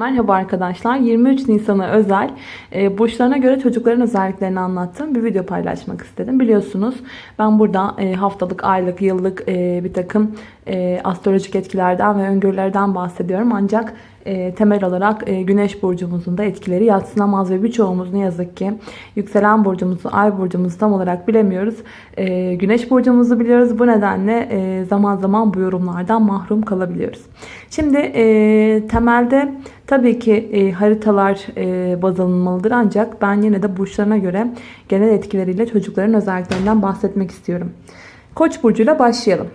Merhaba arkadaşlar. 23 Nisan'a özel e, burçlarına göre çocukların özelliklerini anlattığım bir video paylaşmak istedim. Biliyorsunuz ben burada e, haftalık, aylık, yıllık e, bir takım e, astrolojik etkilerden ve öngörülerden bahsediyorum. Ancak e, temel olarak e, güneş burcumuzun da etkileri yatsınamaz ve birçoğumuz ne yazık ki yükselen burcumuzu, ay burcumuzu tam olarak bilemiyoruz. E, güneş burcumuzu biliyoruz. Bu nedenle e, zaman zaman bu yorumlardan mahrum kalabiliyoruz. Şimdi e, temelde tabii ki e, haritalar e, baz alınmalıdır ancak ben yine de burçlarına göre genel etkileriyle çocukların özelliklerinden bahsetmek istiyorum. Koç burcuyla başlayalım.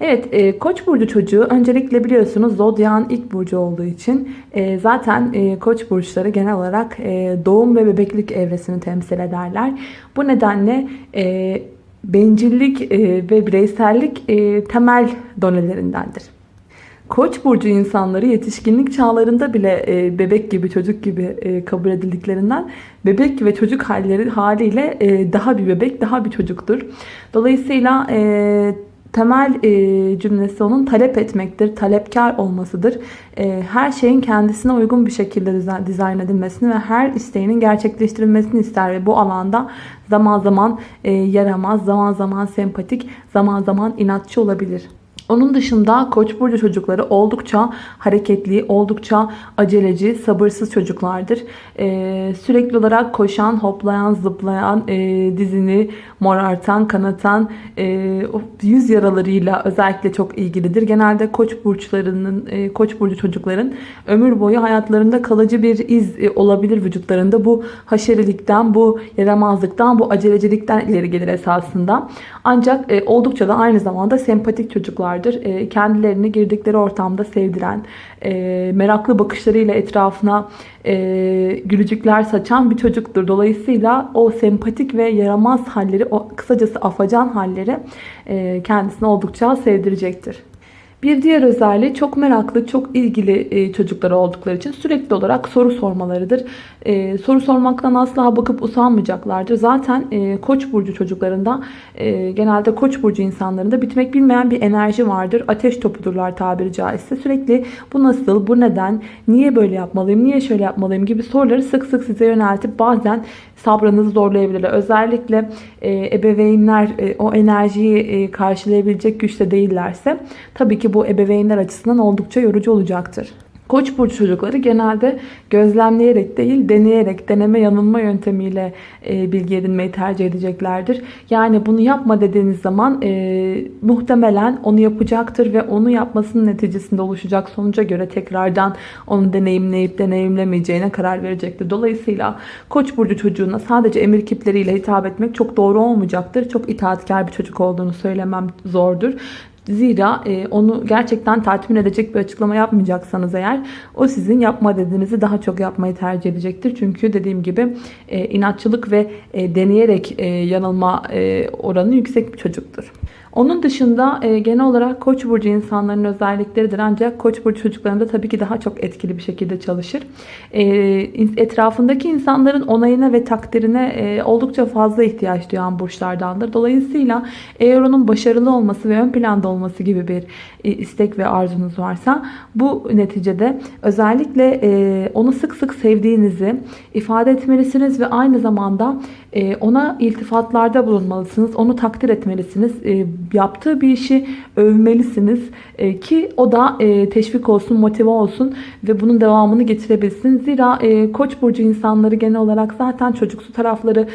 Evet e, koç burcu çocuğu öncelikle biliyorsunuz zodyan ilk burcu olduğu için e, zaten e, koç burçları genel olarak e, doğum ve bebeklik evresini temsil ederler. Bu nedenle e, bencillik e, ve bireysellik e, temel donelerindendir. Koç burcu insanları yetişkinlik çağlarında bile e, bebek gibi çocuk gibi e, kabul edildiklerinden bebek ve çocuk halleri haliyle e, daha bir bebek daha bir çocuktur. Dolayısıyla e, temel e, cümlesi onun talep etmektir, talepkar olmasıdır. E, her şeyin kendisine uygun bir şekilde dizayn edilmesini ve her isteğinin gerçekleştirilmesini ister ve bu alanda zaman zaman e, yaramaz, zaman zaman sempatik, zaman zaman inatçı olabilir. Onun dışında Koç burcu çocukları oldukça hareketli, oldukça aceleci, sabırsız çocuklardır. Ee, sürekli olarak koşan, hoplayan, zıplayan, e, dizini morartan, kanatan, e, yüz yaralarıyla özellikle çok ilgilidir. Genelde Koç burçlarının, e, Koç burcu çocukların ömür boyu hayatlarında kalıcı bir iz e, olabilir vücutlarında. Bu haşerilikten, bu yaramazlıktan, bu acelecilikten ileri gelir esasında. Ancak e, oldukça da aynı zamanda sempatik çocuklar vardır. E, kendilerini girdikleri ortamda sevdiren, e, meraklı bakışlarıyla etrafına e, gülücükler saçan bir çocuktur. Dolayısıyla o sempatik ve yaramaz halleri, o kısacası afacan halleri e, kendisine oldukça sevdirecektir. Bir diğer özelliği çok meraklı, çok ilgili e, çocukları oldukları için sürekli olarak soru sormalarıdır. E, soru sormaktan asla bakıp usanmayacaklardır. Zaten e, koç burcu çocuklarında genelde koç burcu insanlarında bitmek bilmeyen bir enerji vardır. Ateş topudurlar tabiri caizse. Sürekli bu nasıl, bu neden, niye böyle yapmalıyım, niye şöyle yapmalıyım gibi soruları sık sık size yöneltip bazen sabrınızı zorlayabilirler. Özellikle ebeveynler o enerjiyi karşılayabilecek güçte değillerse tabii ki bu ebeveynler açısından oldukça yorucu olacaktır. Koç burcu çocukları genelde gözlemleyerek değil deneyerek deneme yanılma yöntemiyle e, bilgi edinmeyi tercih edeceklerdir. Yani bunu yapma dediğiniz zaman e, muhtemelen onu yapacaktır ve onu yapmasının neticesinde oluşacak sonuca göre tekrardan onu deneyimleyip deneyimlemeyeceğine karar verecektir. Dolayısıyla Koç burcu çocuğuna sadece emir kipleriyle hitap etmek çok doğru olmayacaktır. Çok itaatkar bir çocuk olduğunu söylemem zordur. Zira e, onu gerçekten tatmin edecek bir açıklama yapmayacaksanız eğer o sizin yapma dediğinizi daha çok yapmayı tercih edecektir. Çünkü dediğim gibi e, inatçılık ve e, deneyerek e, yanılma e, oranı yüksek bir çocuktur. Onun dışında e, genel olarak Koç burcu insanların özellikleridir. Ancak Koç burcu çocuklarında tabii ki daha çok etkili bir şekilde çalışır. E, etrafındaki insanların onayına ve takdirine e, oldukça fazla ihtiyaç duyan burçlardandır. Dolayısıyla eğer onun başarılı olması ve ön planda olması gibi bir e, istek ve arzunuz varsa bu neticede özellikle e, onu sık sık sevdiğinizi ifade etmelisiniz ve aynı zamanda e, ona iltifatlarda bulunmalısınız. Onu takdir etmelisiniz. E, yaptığı bir işi övmelisiniz e, ki o da e, teşvik olsun, motive olsun ve bunun devamını getirebilsin. Zira e, Koç burcu insanları genel olarak zaten çocuksu tarafları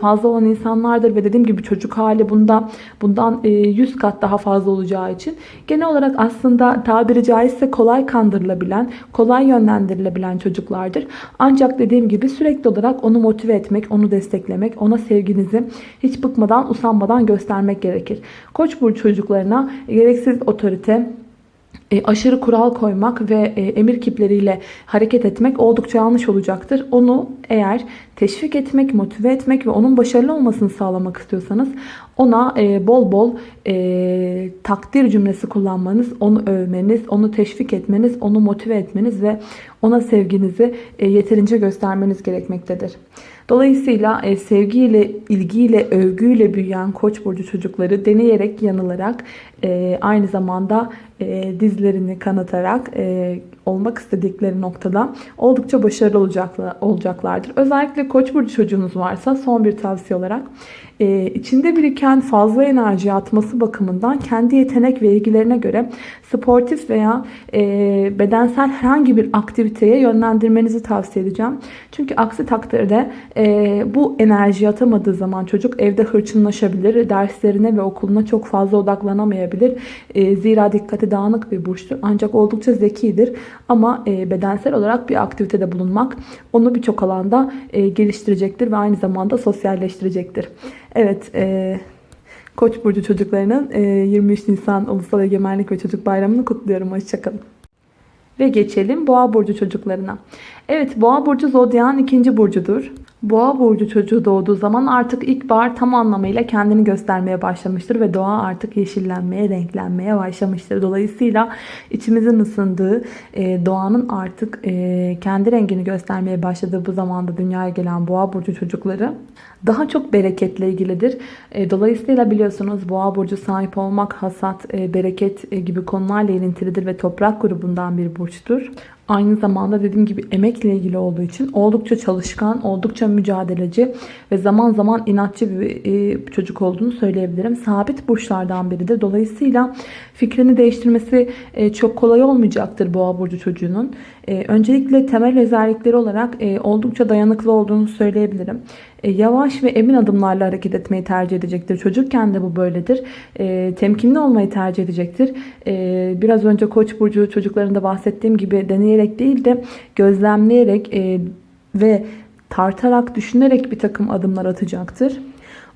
fazla olan insanlardır ve dediğim gibi çocuk hali bunda bundan 100 kat daha fazla olacağı için genel olarak aslında tabiri caizse kolay kandırılabilen, kolay yönlendirilebilen çocuklardır. Ancak dediğim gibi sürekli olarak onu motive etmek, onu desteklemek, ona sevginizi hiç bıkmadan, usanmadan göstermek gerekir. Koç burcu çocuklarına gereksiz otorite, e, aşırı kural koymak ve e, emir kipleriyle hareket etmek oldukça yanlış olacaktır. Onu eğer teşvik etmek, motive etmek ve onun başarılı olmasını sağlamak istiyorsanız ona e, bol bol e, takdir cümlesi kullanmanız, onu övmeniz, onu teşvik etmeniz, onu motive etmeniz ve ona sevginizi e, yeterince göstermeniz gerekmektedir. Dolayısıyla e, sevgiyle, ilgiyle, övgüyle büyüyen Koç burcu çocukları deneyerek, yanılarak, e, aynı zamanda e, dizlerini kanatarak e, olmak istedikleri noktada oldukça başarılı olacaklar, olacaklardır. Özellikle Koç burcu çocuğunuz varsa son bir tavsiye olarak e, içinde biriken fazla enerji atması bakımından kendi yetenek ve ilgilerine göre sportif veya e, bedensel herhangi bir aktiviteye yönlendirmenizi tavsiye edeceğim. Çünkü aksi takdirde e, bu enerji atamadığı zaman çocuk evde hırçınlaşabilir, derslerine ve okuluna çok fazla odaklanamayabilir. E, zira dikkati dağınık bir burçtur ancak oldukça zekidir. Ama e, bedensel olarak bir aktivitede bulunmak onu birçok alanda e, geliştirecektir ve aynı zamanda sosyalleştirecektir. Evet, e, Koç burcu çocuklarının e, 23 Nisan Ulusal Egemenlik ve Çocuk Bayramı'nı kutluyorum. Hoşçakalın. Ve geçelim Boğa burcu çocuklarına. Evet, Boğa burcu zodyanın ikinci burcudur. Boğa burcu çocuğu doğduğu zaman artık ilkbahar tam anlamıyla kendini göstermeye başlamıştır ve doğa artık yeşillenmeye, renklenmeye başlamıştır. Dolayısıyla içimizin ısındığı, e, doğanın artık e, kendi rengini göstermeye başladığı bu zamanda dünyaya gelen Boğa burcu çocukları daha çok bereketle ilgilidir. E, dolayısıyla biliyorsunuz Boğa burcu sahip olmak, hasat, bereket gibi konularla ilintilidir ve toprak grubundan bir burçtur. Aynı zamanda dediğim gibi emekle ilgili olduğu için oldukça çalışkan, oldukça mücadeleci ve zaman zaman inatçı bir e, çocuk olduğunu söyleyebilirim. Sabit burçlardan biridir. Dolayısıyla fikrini değiştirmesi e, çok kolay olmayacaktır boğa burcu çocuğunun. E, öncelikle temel özellikleri olarak oldukça dayanıklı olduğunu söyleyebilirim. Yavaş ve emin adımlarla hareket etmeyi tercih edecektir. Çocukken de bu böyledir. Temkinli olmayı tercih edecektir. Biraz önce Koç burcu çocuklarında bahsettiğim gibi deneyerek değil de gözlemleyerek ve tartarak, düşünerek bir takım adımlar atacaktır.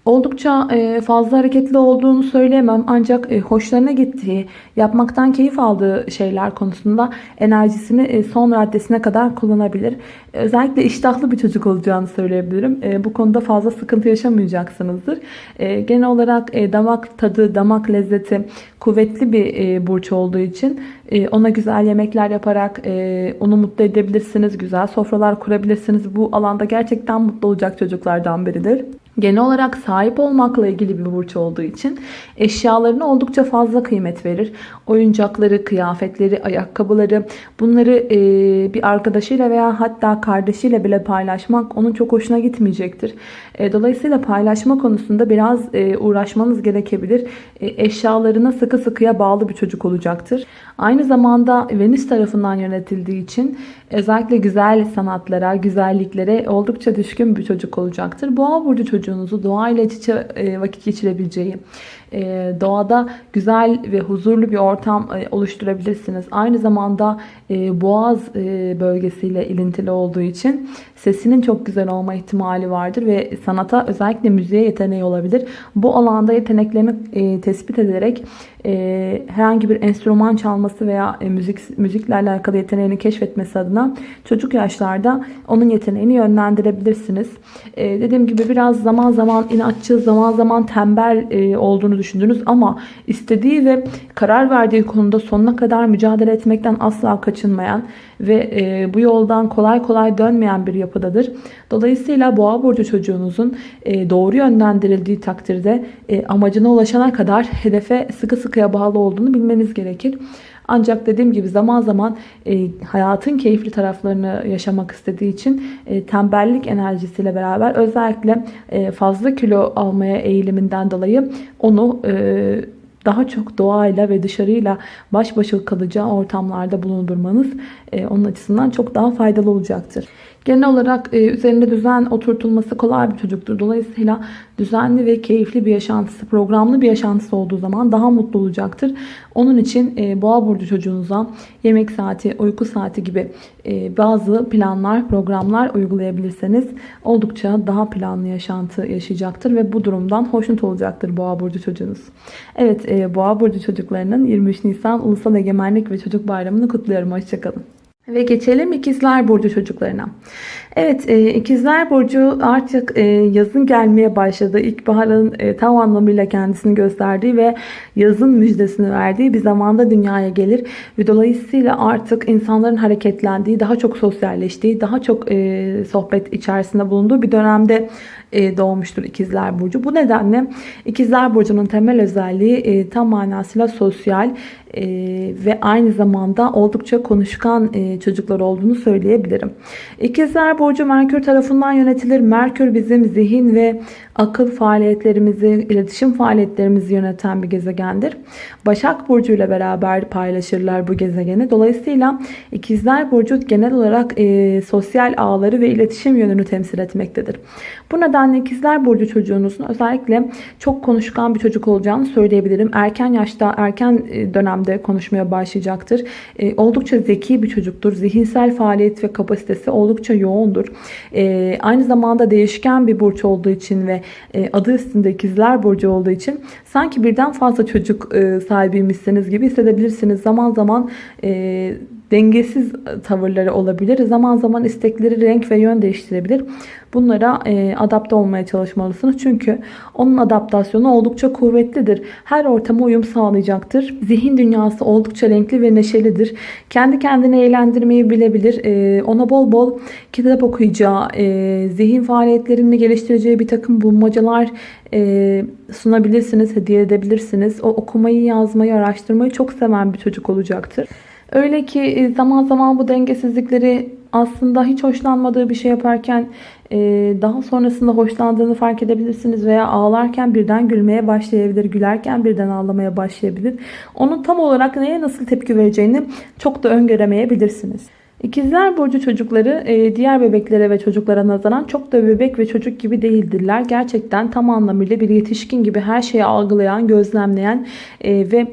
Oldukça e, fazla hareketli olduğunu söyleyemem ancak e, hoşlarına gittiği, yapmaktan keyif aldığı şeyler konusunda enerjisini e, son raddesine kadar kullanabilir. Özellikle iştahlı bir çocuk olacağını söyleyebilirim. Bu konuda fazla sıkıntı yaşamayacaksınızdır. Genel olarak damak tadı, damak lezzeti kuvvetli bir burç olduğu için ona güzel yemekler yaparak onu mutlu edebilirsiniz. Güzel sofralar kurabilirsiniz. Bu alanda gerçekten mutlu olacak çocuklardan biridir. Genel olarak sahip olmakla ilgili bir burç olduğu için eşyalarına oldukça fazla kıymet verir. Oyuncakları, kıyafetleri, ayakkabıları bunları e, bir arkadaşıyla veya hatta kardeşiyle bile paylaşmak onun çok hoşuna gitmeyecektir. E, dolayısıyla paylaşma konusunda biraz e, uğraşmanız gerekebilir. Eşyalarına sıkı sıkıya bağlı bir çocuk olacaktır. Aynı zamanda Venüs tarafından yönetildiği için özellikle güzel sanatlara, güzelliklere oldukça düşkün bir çocuk olacaktır. Boğa burcu çocuğunuzu doğayla iç içe e, vakit geçirebileceği, doğada güzel ve huzurlu bir ortam e, oluşturabilirsiniz. Aynı zamanda boğaz bölgesiyle ilintili olduğu için sesinin çok güzel olma ihtimali vardır ve sanata özellikle müziğe yeteneği olabilir. Bu alanda yeteneklerini tespit ederek herhangi bir enstrüman çalması veya müzik müzikle alakalı yeteneğini keşfetmesi adına çocuk yaşlarda onun yeteneğini yönlendirebilirsiniz. Dediğim gibi biraz zaman zaman inatçı, zaman zaman tembel olduğunu düşündünüz ama istediği ve karar verdiği konuda sonuna kadar mücadele etmekten asla kaçınmayan ve bu yoldan kolay kolay dönmeyen bir yapıdadır. Dolayısıyla boğa burcu çocuğunuzun doğru yönlendirildiği takdirde amacına ulaşana kadar hedefe sıkı sıkıya bağlı olduğunu bilmeniz gerekir. Ancak dediğim gibi zaman zaman e, hayatın keyifli taraflarını yaşamak istediği için e, tembellik enerjisiyle beraber özellikle e, fazla kilo almaya eğiliminden dolayı onu e, daha çok doğayla ve dışarıyla baş başa kalacağı ortamlarda bulundurmanız e, onun açısından çok daha faydalı olacaktır. Genel olarak e, üzerinde düzen oturtulması kolay bir çocuktur. Dolayısıyla düzenli ve keyifli bir yaşantısı, programlı bir yaşantısı olduğu zaman daha mutlu olacaktır. Onun için e, boğa burcu çocuğunuza yemek saati, uyku saati gibi e, bazı planlar, programlar uygulayabilirseniz oldukça daha planlı yaşantı yaşayacaktır ve bu durumdan hoşnut olacaktır boğa burcu çocuğunuz. Evet, e, boğa burcu çocuklarının 23 Nisan Ulusal Egemenlik ve Çocuk Bayramı'nı kutluyorum. Hoşçakalın. Ve geçelim ikizler burcu çocuklarına. Evet e, ikizler burcu artık e, yazın gelmeye başladı. İlkbaharın e, tam anlamıyla kendisini gösterdiği ve yazın müjdesini verdiği bir zamanda dünyaya gelir. Ve dolayısıyla artık insanların hareketlendiği, daha çok sosyalleştiği, daha çok e, sohbet içerisinde bulunduğu bir dönemde doğmuştur ikizler burcu. Bu nedenle ikizler burcunun temel özelliği e, tam manasıyla sosyal e, ve aynı zamanda oldukça konuşkan e, çocuklar olduğunu söyleyebilirim. İkizler burcu Merkür tarafından yönetilir. Merkür bizim zihin ve akıl faaliyetlerimizi, iletişim faaliyetlerimizi yöneten bir gezegendir. Başak Burcu ile beraber paylaşırlar bu gezegeni. Dolayısıyla ikizler Burcu genel olarak e, sosyal ağları ve iletişim yönünü temsil etmektedir. Bu nedenle ikizler Burcu çocuğunuzun özellikle çok konuşkan bir çocuk olacağını söyleyebilirim. Erken yaşta, erken e, dönemde konuşmaya başlayacaktır. E, oldukça zeki bir çocuktur. Zihinsel faaliyet ve kapasitesi oldukça yoğundur. E, aynı zamanda değişken bir burç olduğu için ve adı üstünde ikizler burcu olduğu için sanki birden fazla çocuk e, sahibiymişsiniz gibi hissedebilirsiniz. Zaman zaman dengesiz tavırları olabilir. Zaman zaman istekleri renk ve yön değiştirebilir. Bunlara e, adapte olmaya çalışmalısınız. Çünkü onun adaptasyonu oldukça kuvvetlidir. Her ortama uyum sağlayacaktır. Zihin dünyası oldukça renkli ve neşelidir. Kendi kendini eğlendirmeyi bilebilir. E, ona bol bol kitap okuyacağı, e, zihin faaliyetlerini geliştireceği bir takım bulmacalar e, sunabilirsiniz, hediye edebilirsiniz. O okumayı, yazmayı, araştırmayı çok seven bir çocuk olacaktır. Öyle ki e, zaman zaman bu dengesizlikleri aslında hiç hoşlanmadığı bir şey yaparken e, daha sonrasında hoşlandığını fark edebilirsiniz veya ağlarken birden gülmeye başlayabilir, gülerken birden ağlamaya başlayabilir. Onun tam olarak neye nasıl tepki vereceğini çok da öngöremeyebilirsiniz. İkizler Burcu çocukları e, diğer bebeklere ve çocuklara nazaran çok da bebek ve çocuk gibi değildirler. Gerçekten tam anlamıyla bir yetişkin gibi her şeyi algılayan, gözlemleyen ve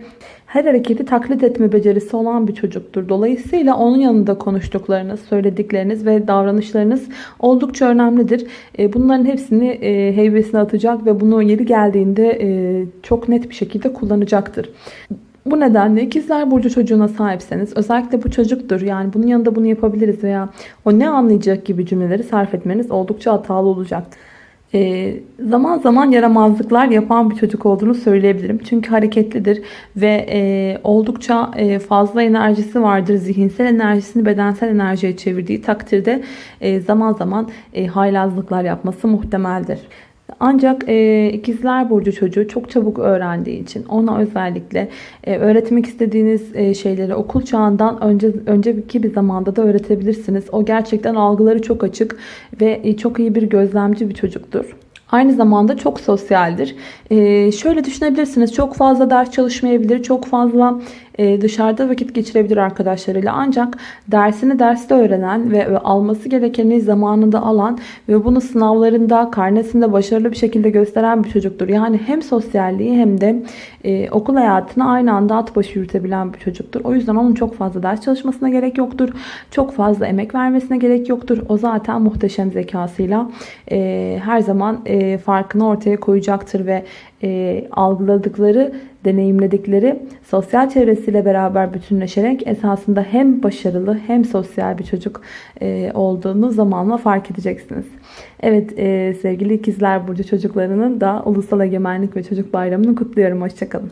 her hareketi taklit etme becerisi olan bir çocuktur. Dolayısıyla onun yanında konuştuklarınız, söyledikleriniz ve davranışlarınız oldukça önemlidir. E, bunların hepsini e, heybesine atacak ve bunu yeri geldiğinde e, çok net bir şekilde kullanacaktır. Bu nedenle ikizler burcu çocuğuna sahipseniz özellikle bu çocuktur yani bunun yanında bunu yapabiliriz veya o ne anlayacak gibi cümleleri sarf etmeniz oldukça hatalı olacaktır e, zaman zaman yaramazlıklar yapan bir çocuk olduğunu söyleyebilirim. Çünkü hareketlidir ve e, oldukça e, fazla enerjisi vardır. Zihinsel enerjisini bedensel enerjiye çevirdiği takdirde e, zaman zaman haylazlıklar yapması muhtemeldir. Ancak e, ikizler burcu çocuğu çok çabuk öğrendiği için ona özellikle e, öğretmek istediğiniz e, şeyleri okul çağından önce önceki bir zamanda da öğretebilirsiniz. O gerçekten algıları çok açık ve e, çok iyi bir gözlemci bir çocuktur. Aynı zamanda çok sosyaldir. Ee, şöyle düşünebilirsiniz. Çok fazla ders çalışmayabilir. Çok fazla dışarıda vakit geçirebilir arkadaşlarıyla. Ancak dersini derste öğrenen ve, alması gerekeni zamanında alan ve bunu sınavlarında, karnesinde başarılı bir şekilde gösteren bir çocuktur. Yani hem sosyalliği hem de e, okul hayatını aynı anda at başı yürütebilen bir çocuktur. O yüzden onun çok fazla ders çalışmasına gerek yoktur. Çok fazla emek vermesine gerek yoktur. O zaten muhteşem zekasıyla e, her zaman e, farkını ortaya koyacaktır ve e, algıladıkları, deneyimledikleri sosyal çevresiyle beraber bütünleşerek esasında hem başarılı hem sosyal bir çocuk e, olduğunu zamanla fark edeceksiniz. Evet e, sevgili ikizler burcu çocuklarının da Ulusal Egemenlik ve Çocuk Bayramı'nı kutluyorum. Hoşçakalın.